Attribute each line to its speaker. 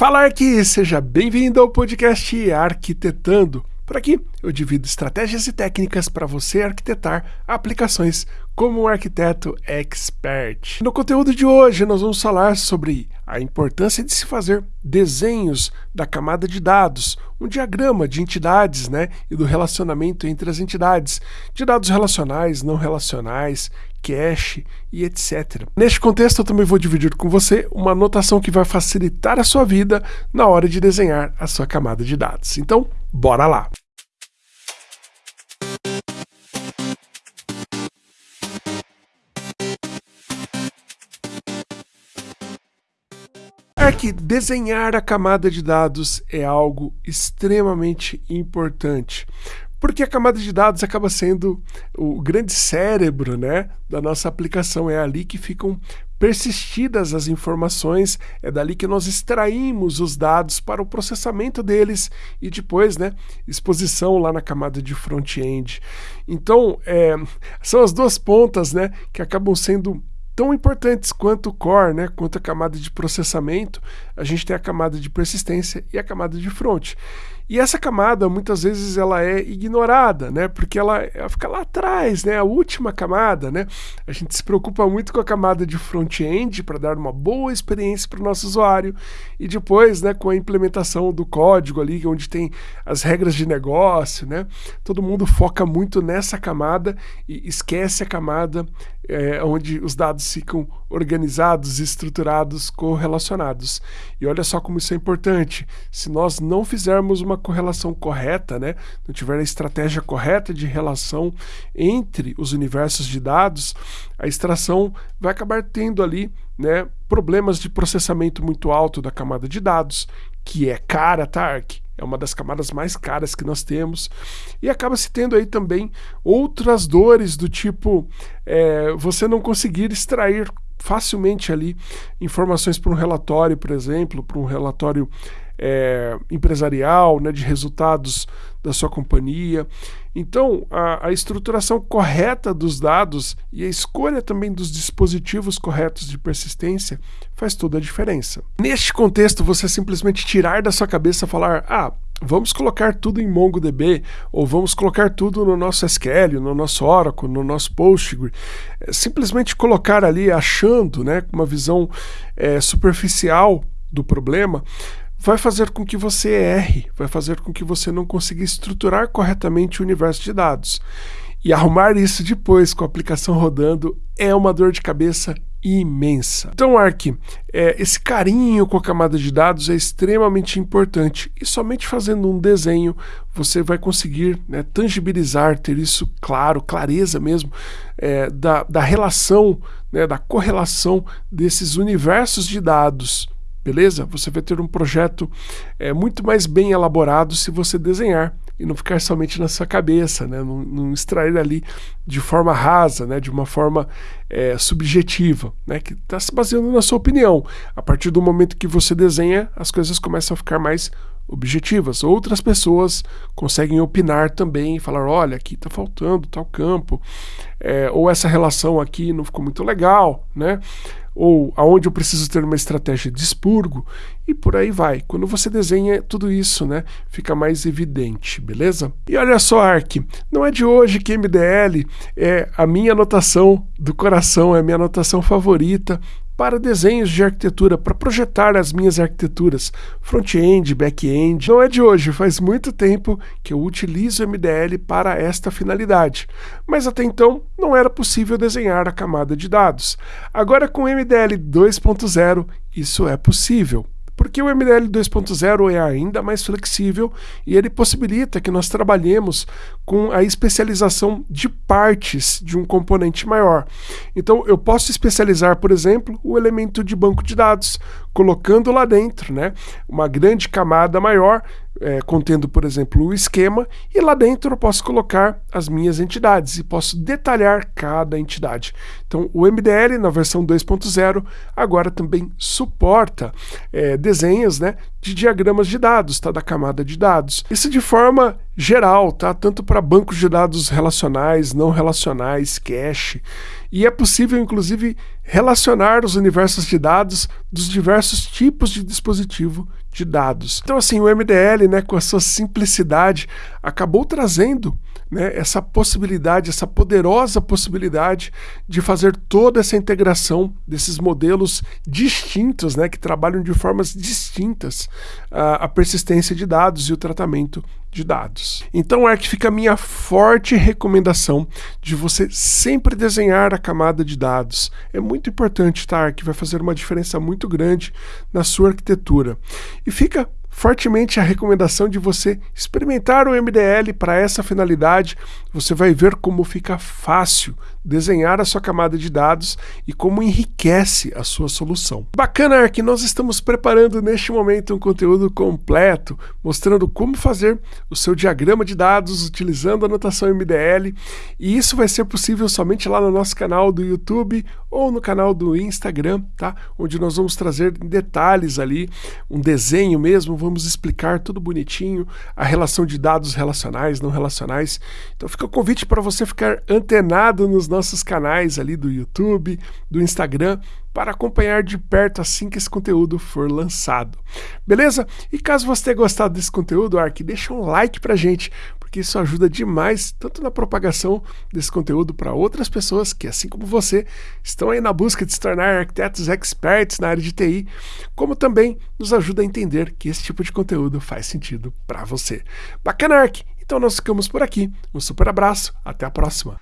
Speaker 1: Fala aqui, seja bem-vindo ao podcast Arquitetando. Por aqui eu divido estratégias e técnicas para você arquitetar aplicações como um arquiteto expert. No conteúdo de hoje nós vamos falar sobre a importância de se fazer desenhos da camada de dados, um diagrama de entidades né, e do relacionamento entre as entidades, de dados relacionais, não relacionais, cache e etc. Neste contexto, eu também vou dividir com você uma anotação que vai facilitar a sua vida na hora de desenhar a sua camada de dados. Então, bora lá! É que desenhar a camada de dados é algo extremamente importante, porque a camada de dados acaba sendo o grande cérebro né, da nossa aplicação. É ali que ficam persistidas as informações, é dali que nós extraímos os dados para o processamento deles e depois, né, exposição lá na camada de front-end. Então, é, são as duas pontas, né, que acabam sendo tão importantes quanto o core, né, quanto a camada de processamento, a gente tem a camada de persistência e a camada de front. E essa camada, muitas vezes, ela é ignorada, né? Porque ela, ela fica lá atrás, né? A última camada, né? A gente se preocupa muito com a camada de front-end para dar uma boa experiência para o nosso usuário e depois, né, com a implementação do código ali, onde tem as regras de negócio, né? Todo mundo foca muito nessa camada e esquece a camada é, onde os dados ficam organizados, estruturados, correlacionados. E olha só como isso é importante. Se nós não fizermos uma correlação correta, né, não tiver a estratégia correta de relação entre os universos de dados, a extração vai acabar tendo ali né, problemas de processamento muito alto da camada de dados, que é cara, tá, É uma das camadas mais caras que nós temos. E acaba se tendo aí também outras dores do tipo é, você não conseguir extrair facilmente ali informações para um relatório, por exemplo, para um relatório é, empresarial, né, de resultados da sua companhia. Então, a, a, estruturação correta dos dados e a escolha também dos dispositivos corretos de persistência faz toda a diferença. Neste contexto, você simplesmente tirar da sua cabeça falar, ah, vamos colocar tudo em MongoDB, ou vamos colocar tudo no nosso SQL, no nosso Oracle, no nosso Postgre. É, simplesmente colocar ali achando, né, com uma visão é, superficial do problema, vai fazer com que você erre, vai fazer com que você não consiga estruturar corretamente o universo de dados. E arrumar isso depois com a aplicação rodando é uma dor de cabeça imensa. Então, Ark, é, esse carinho com a camada de dados é extremamente importante e somente fazendo um desenho você vai conseguir né, tangibilizar, ter isso claro, clareza mesmo, é, da, da relação, né, da correlação desses universos de dados beleza? Você vai ter um projeto é, muito mais bem elaborado se você desenhar e não ficar somente na sua cabeça, né? não, não extrair ali de forma rasa, né? de uma forma é, subjetiva, né? que está se baseando na sua opinião. A partir do momento que você desenha, as coisas começam a ficar mais objetivas. Outras pessoas conseguem opinar também falar: olha, aqui está faltando tal campo, é, ou essa relação aqui não ficou muito legal, né? Ou aonde eu preciso ter uma estratégia de expurgo e por aí vai. Quando você desenha tudo isso, né, fica mais evidente, beleza? E olha só, Ark, não é de hoje que MDL é a minha anotação do coração, é a minha anotação favorita para desenhos de arquitetura, para projetar as minhas arquiteturas, front-end, back-end. Não é de hoje, faz muito tempo que eu utilizo MDL para esta finalidade, mas até então não era possível desenhar a camada de dados. Agora com MDL 2.0 isso é possível porque o MDL 2.0 é ainda mais flexível e ele possibilita que nós trabalhemos com a especialização de partes de um componente maior. Então, eu posso especializar, por exemplo, o elemento de banco de dados, colocando lá dentro né, uma grande camada maior é, contendo, por exemplo, o esquema, e lá dentro eu posso colocar as minhas entidades e posso detalhar cada entidade. Então, o MDL na versão 2.0 agora também suporta é, desenhos né, de diagramas de dados, tá, da camada de dados. Isso de forma geral, tá, tanto para bancos de dados relacionais, não relacionais, cache. E é possível, inclusive, relacionar os universos de dados dos diversos tipos de dispositivo de dados. Então, assim, o MDL, né, com a sua simplicidade, acabou trazendo né, essa possibilidade, essa poderosa possibilidade de fazer toda essa integração desses modelos distintos, né, que trabalham de formas distintas a, a persistência de dados e o tratamento de dados. Então, Arc fica a minha forte recomendação de você sempre desenhar a camada de dados. É muito importante, tá? Que vai fazer uma diferença muito grande na sua arquitetura. E fica fortemente a recomendação de você experimentar o MDL para essa finalidade. Você vai ver como fica fácil desenhar a sua camada de dados e como enriquece a sua solução. Bacana que nós estamos preparando neste momento um conteúdo completo, mostrando como fazer o seu diagrama de dados utilizando a notação MDL, e isso vai ser possível somente lá no nosso canal do YouTube ou no canal do Instagram, tá? Onde nós vamos trazer detalhes ali, um desenho mesmo, vamos explicar tudo bonitinho, a relação de dados relacionais, não relacionais. Então fica o convite para você ficar antenado nos nossos canais ali do YouTube, do Instagram, para acompanhar de perto assim que esse conteúdo for lançado. Beleza? E caso você tenha gostado desse conteúdo, Ark, deixa um like pra gente, porque isso ajuda demais tanto na propagação desse conteúdo para outras pessoas que, assim como você, estão aí na busca de se tornar arquitetos experts na área de TI, como também nos ajuda a entender que esse tipo de conteúdo faz sentido para você. Bacana, Ark! Então nós ficamos por aqui. Um super abraço, até a próxima!